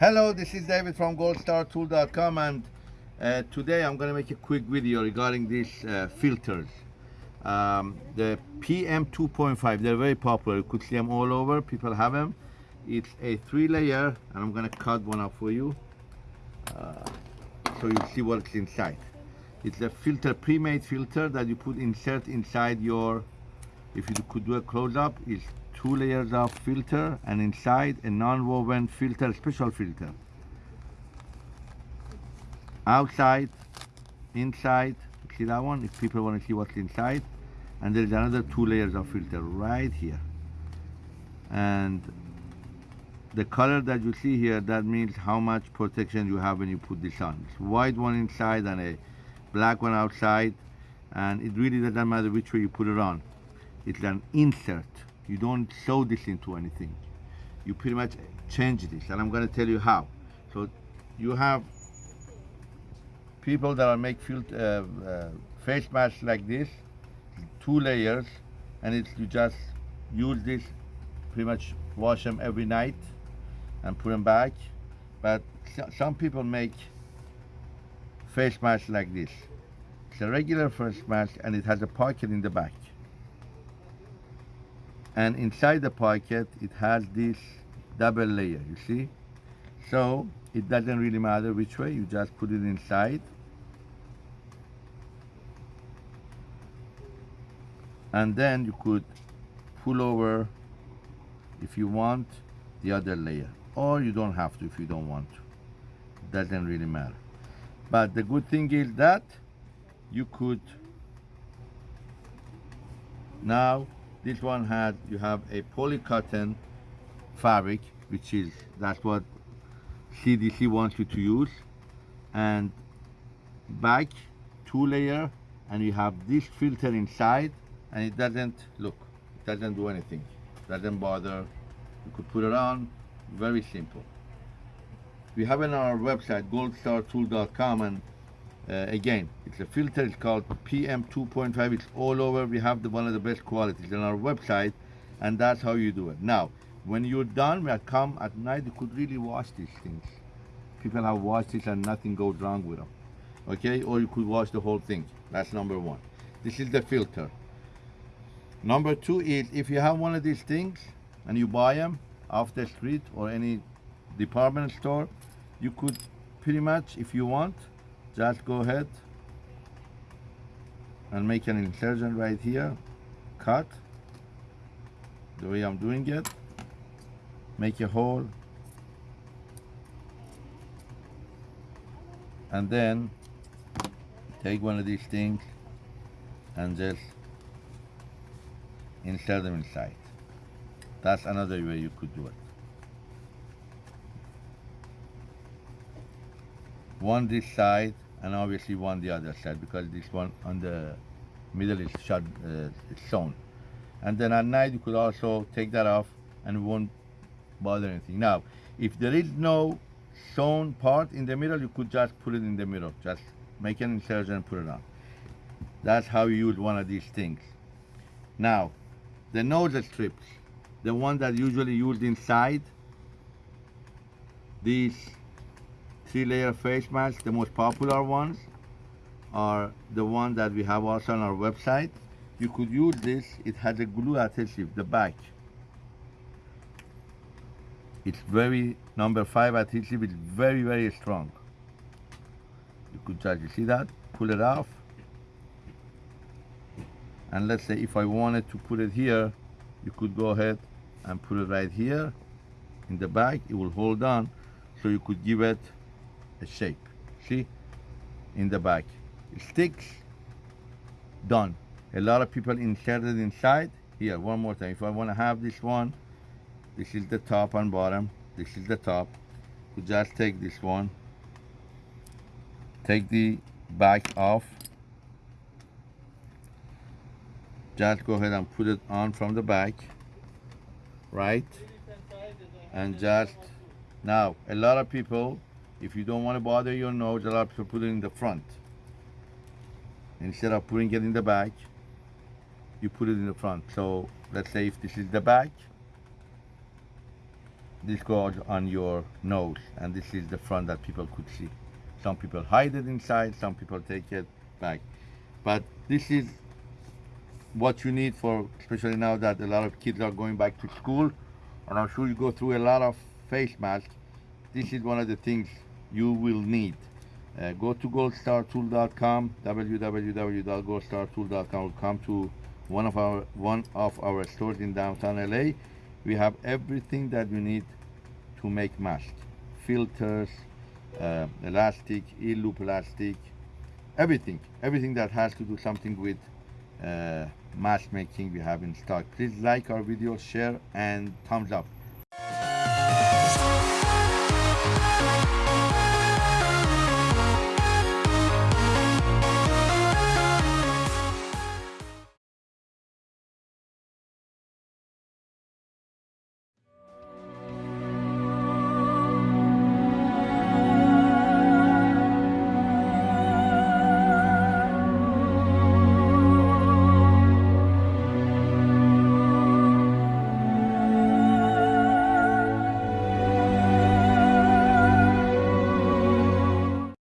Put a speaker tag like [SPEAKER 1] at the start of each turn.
[SPEAKER 1] Hello, this is David from goldstartool.com and uh, today I'm going to make a quick video regarding these uh, filters. Um, the PM 2.5, they're very popular. You could see them all over. People have them. It's a three layer and I'm going to cut one up for you uh, so you see what's inside. It's a filter, pre-made filter that you put insert inside your, if you could do a close-up, it's two layers of filter and inside a non-woven filter special filter. Outside inside see that one? If people want to see what's inside. And there's another two layers of filter right here. And the color that you see here that means how much protection you have when you put this on. It's white one inside and a black one outside. And it really doesn't matter which way you put it on. It's an insert you don't sew this into anything. You pretty much change this, and I'm going to tell you how. So you have people that are make field, uh, uh, face masks like this, two layers, and it's you just use this, pretty much wash them every night, and put them back. But some people make face masks like this. It's a regular face mask, and it has a pocket in the back and inside the pocket it has this double layer you see? So it doesn't really matter which way you just put it inside. And then you could pull over if you want the other layer. Or you don't have to if you don't want to. Doesn't really matter. But the good thing is that you could now this one had, you have a polycotton fabric, which is, that's what CDC wants you to use. And back, two layer, and you have this filter inside, and it doesn't, look, it doesn't do anything. Doesn't bother. You could put it on, very simple. We have on our website, goldstartool.com, and uh, again, it's a filter, it's called PM 2.5, it's all over, we have the one of the best qualities on our website, and that's how you do it. Now, when you're done, I come at night, you could really wash these things. People have washed this and nothing goes wrong with them. Okay, or you could wash the whole thing. That's number one. This is the filter. Number two is if you have one of these things and you buy them off the street or any department store, you could pretty much, if you want, just go ahead and make an incision right here. Cut. The way I'm doing it. Make a hole. And then take one of these things and just insert them inside. That's another way you could do it one this side and obviously one the other side because this one on the middle is shut uh, sewn and then at night you could also take that off and it won't bother anything. Now if there is no sewn part in the middle you could just put it in the middle. Just make an incision and put it on. That's how you use one of these things. Now the nose strips the one that usually used inside these three layer face mask, the most popular ones are the one that we have also on our website. You could use this, it has a glue adhesive, the back. It's very, number five adhesive, it's very, very strong. You could just, you see that? Pull it off. And let's say if I wanted to put it here, you could go ahead and put it right here in the back. It will hold on. So you could give it shape. See? In the back. Sticks. Done. A lot of people inserted inside. Here, one more time. If I want to have this one, this is the top and bottom. This is the top. You just take this one. Take the back off. Just go ahead and put it on from the back. Right? And just, now, a lot of people if you don't want to bother your nose, a lot of people put it in the front. Instead of putting it in the back, you put it in the front. So let's say if this is the back, this goes on your nose and this is the front that people could see some people hide it inside some people take it back but this is what you need for especially now that a lot of kids are going back to school and i'm sure you go through a lot of face masks this is one of the things you will need. Uh, go to goldstartool.com www.goldstartool.com come to one of our one of our stores in downtown LA we have everything that you need to make masks filters uh, elastic e-loop elastic everything. Everything that has to do something with uh, mask making we have in stock. Please like our video share and thumbs up